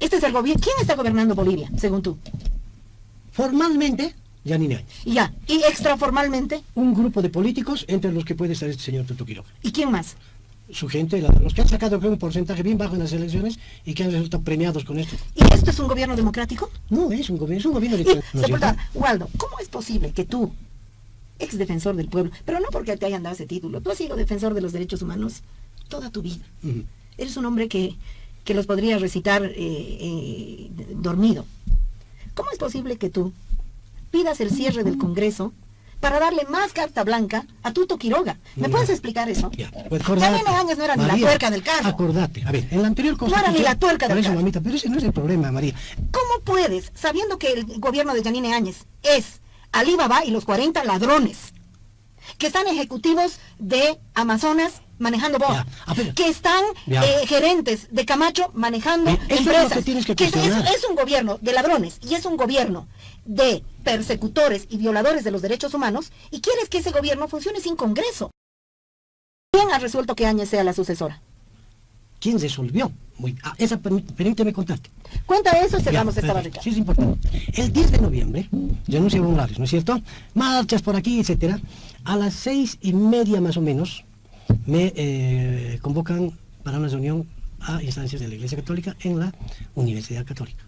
Este es el gobierno. ¿Quién está gobernando Bolivia, según tú? Formalmente, Yanine Áñez. Ya. ¿Y extraformalmente? Un grupo de políticos entre los que puede estar este señor Tuto Quiroga. ¿Y quién más? Su gente, la- los que han sacado creo, un porcentaje bien bajo en las elecciones y que han resultado premiados con esto. ¿Y esto es un gobierno democrático? No, es un gobierno, es un gobierno de... Y, Waldo, ¿cómo es posible que tú, ex defensor del pueblo, pero no porque te hayan dado ese título, tú has sido defensor de los derechos humanos toda tu vida? Eres un hombre que, que los podría recitar eh, eh, dormido. ¿Cómo es posible que tú pidas el cierre del Congreso para darle más carta blanca a Tuto Quiroga? ¿Me puedes explicar eso? Ya, pues acordate. Áñez no era ni la María, tuerca del carro. Acordate. A ver, en la anterior No era ni constitución... la tuerca del eso, carro. mamita, pero ese no es el problema, María. ¿Cómo puedes, sabiendo que el gobierno de Yanine Áñez es Alibaba y los 40 ladrones, que están ejecutivos de Amazonas manejando boa, a que están eh, gerentes de Camacho manejando Bien, eso es empresas, que es, un gobierno de ladrones y es un gobierno de persecutores y violadores de los derechos humanos, y quieres que ese gobierno funcione sin Congreso. ¿Quién ha resuelto que Áñez sea la sucesora? ¿Quién resolvió? Muy, ah, esa, permí- permíteme contarte. Cuenta eso y Ya, cerramos esta barrica. Sí, es importante. El 10 de noviembre, renuncia Evo Morales, ¿no es cierto? Marchas por aquí, etcétera. A las seis y media más o menos, me eh, convocan para una reunión a instancias de la Iglesia Católica en la Universidad Católica.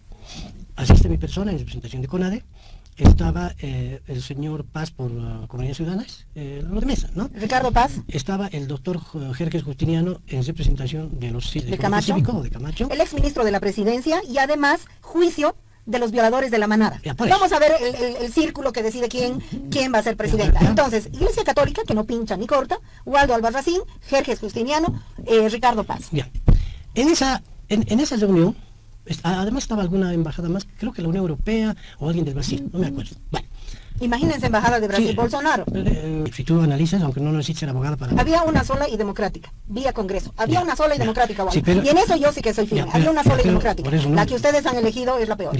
Asiste mi persona en representación de CONADE. Estaba eh, el señor Paz por uh, Comunidades Ciudadanas, eh, lo de mesa, ¿no? Ricardo Paz, Estaba el doctor Jerjes Justiniano en representación de los ¿De Comité Camacho? Cívico de Camacho. el exministro de la presidencia y además juicio de los violadores de la manada. Eso. Vamos a ver el, el- el círculo que decide quién, quién va a ser presidenta. Entonces, Iglesia Católica, que no pincha ni corta, Waldo Albarracín, Jerjes Justiniano, eh, Ricardo Paz. Ya. En esa, en, en esa reunión, además estaba alguna embajada más, creo que la Unión Europea o alguien del Brasil, no me acuerdo. Bueno, Imagínense embajada de Brasil, sí, Bolsonaro. eh, si tú analizas, aunque no abogada para... Había una sola y democrática, vía Congreso. Había Ya, una sola y ya. democrática. Sí, pero- y en eso yo sí que soy firme. Había una sola y democrática. por eso no- La que ustedes han elegido es la peor.